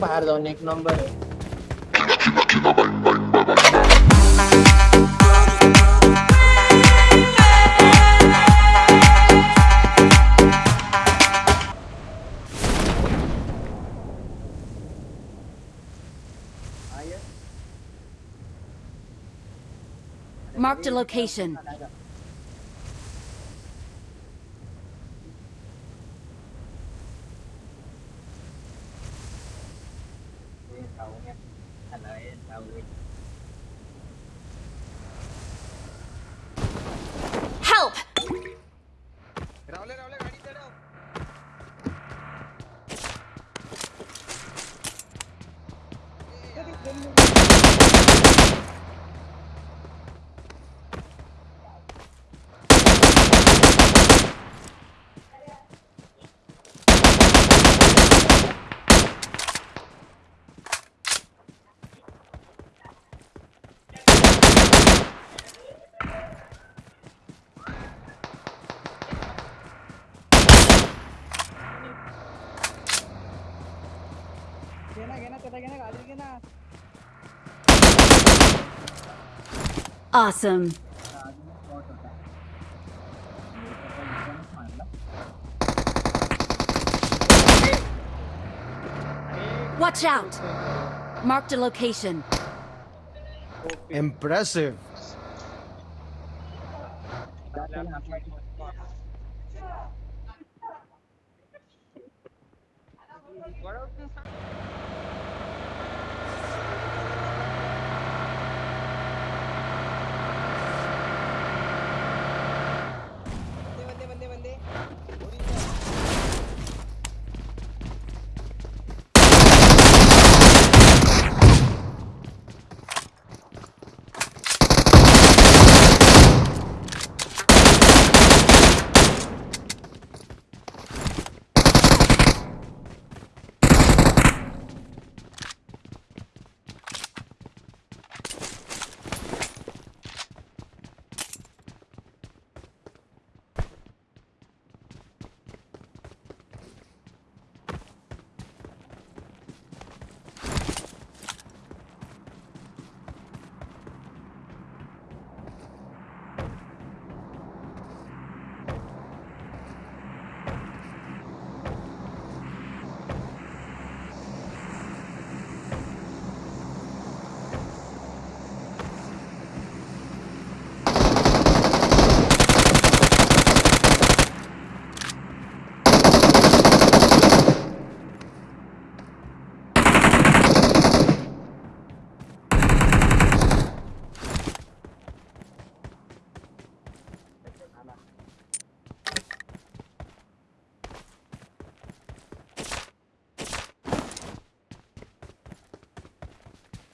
बाहेर जाऊन एक नंबर आहे. Marked a location. Awesome. Watch out! Marked a location. Impressive.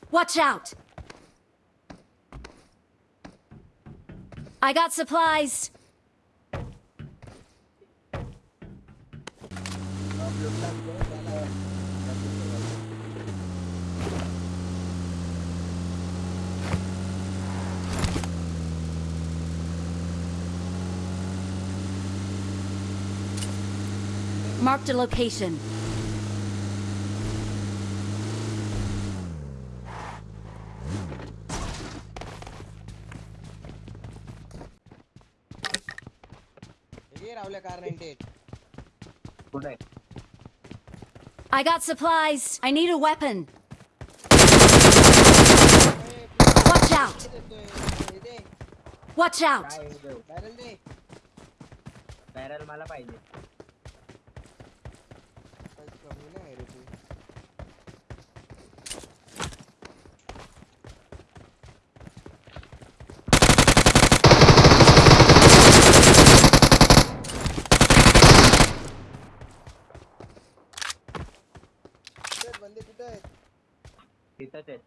Watch out! I got supplies. Marked a location. I got supplies. I need a weapon. Watch out! Watch out! such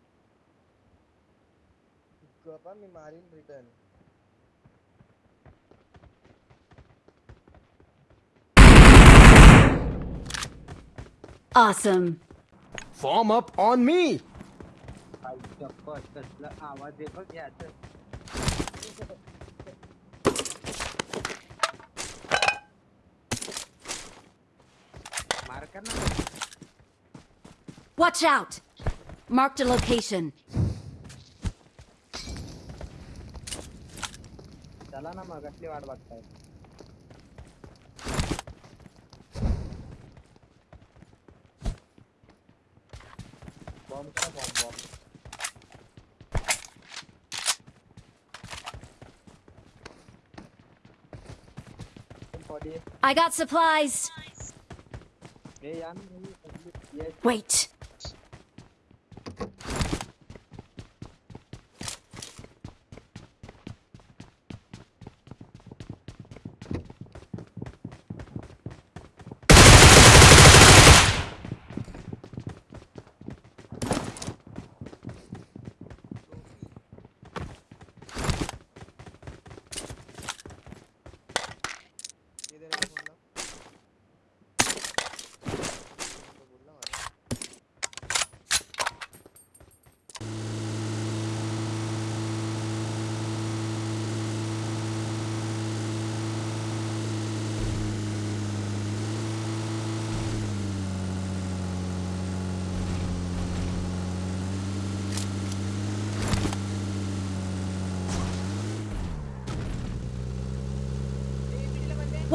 marine return. Awesome. Form up on me. Watch out! Marked a location. चला ना मग कसली वाट बघताय bomb करा bomb bomb body I got supplies. हे या ना हे सगळी- ये Wait.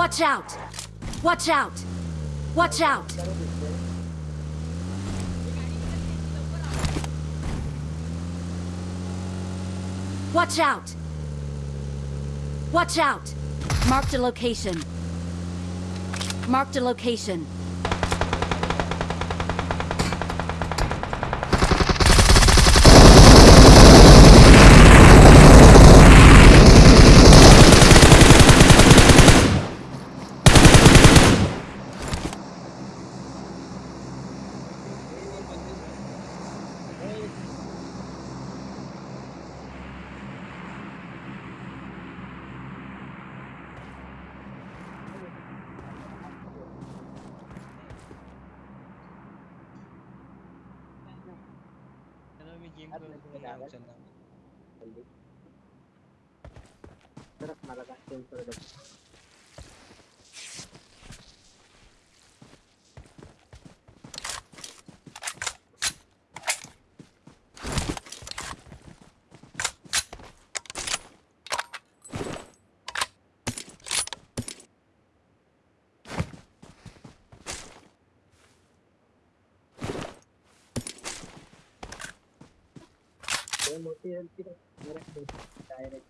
Watch out! Watch out! Watch out! Watch out! Watch out! Marked a location. Marked a location. चलना तरफ़ मारा था temple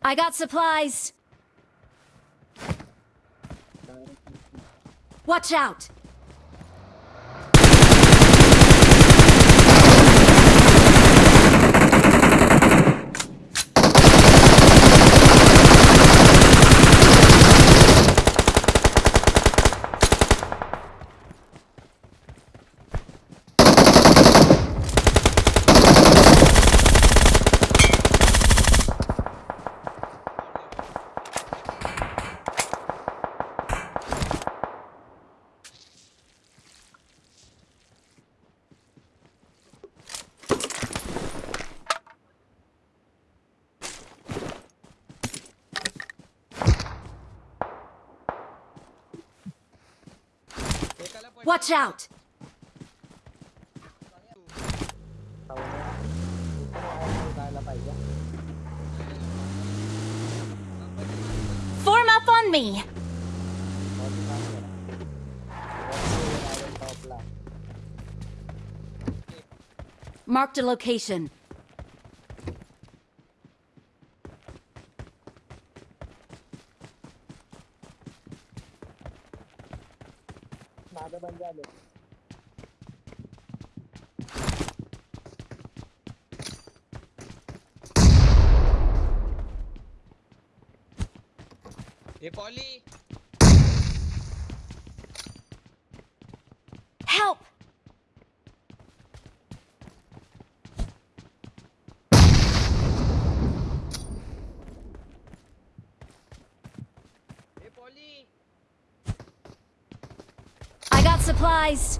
I got supplies! Watch out! Watch out! Form up on me! Marked a location. velho. Repoli! Supplies.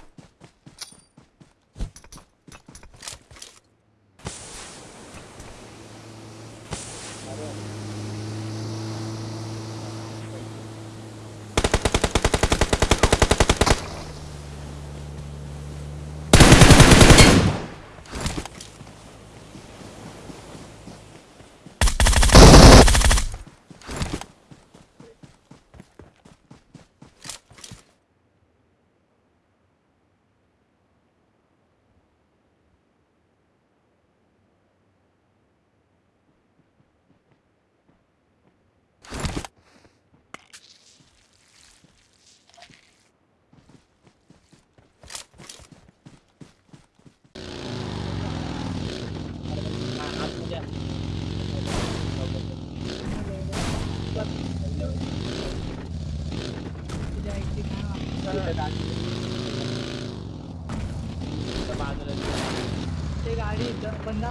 ते गाडी ज- बंदा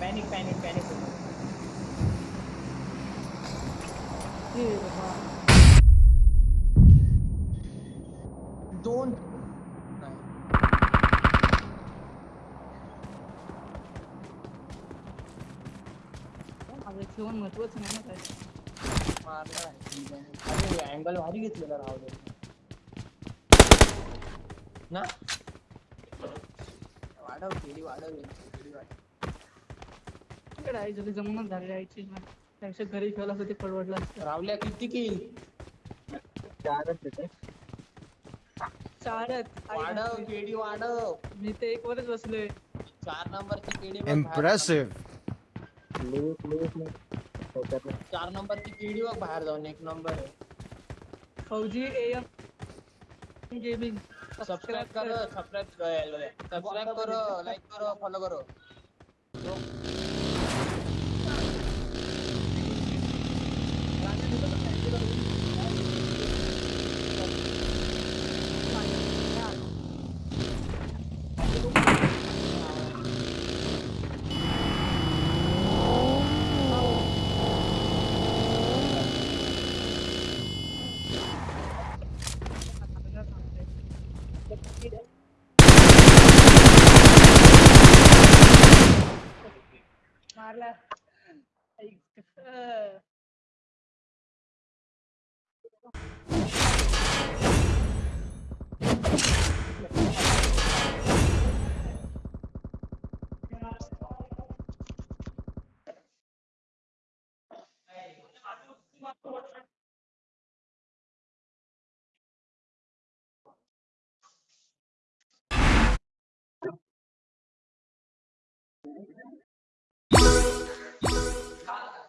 panic panic panic हे बाबा. महत्वाचं नाही ना काय मारला अँगल भारी घेतलेला राव ना वाढव केळी वाढव केळी वाढव इकडे आई जरी जमूनच झाली आईची त्यापेक्षा घरी असतं ते परवडलं असतं रावल्या किती किल चारच येते चारच वाढव. केळी वाढव मी ते एक वरच बसलोय चार नंबरची केळी बघ बाहेर. Impressive. लिहित चार नंबर की पीढ़ी और बाहर जाओ एक नंबर फौजी एएफ गेमिंग सब्सक्राइब करो सब्सक्राइब करो लाइक करो फॉलो करो। Marla. Thanks. Uh.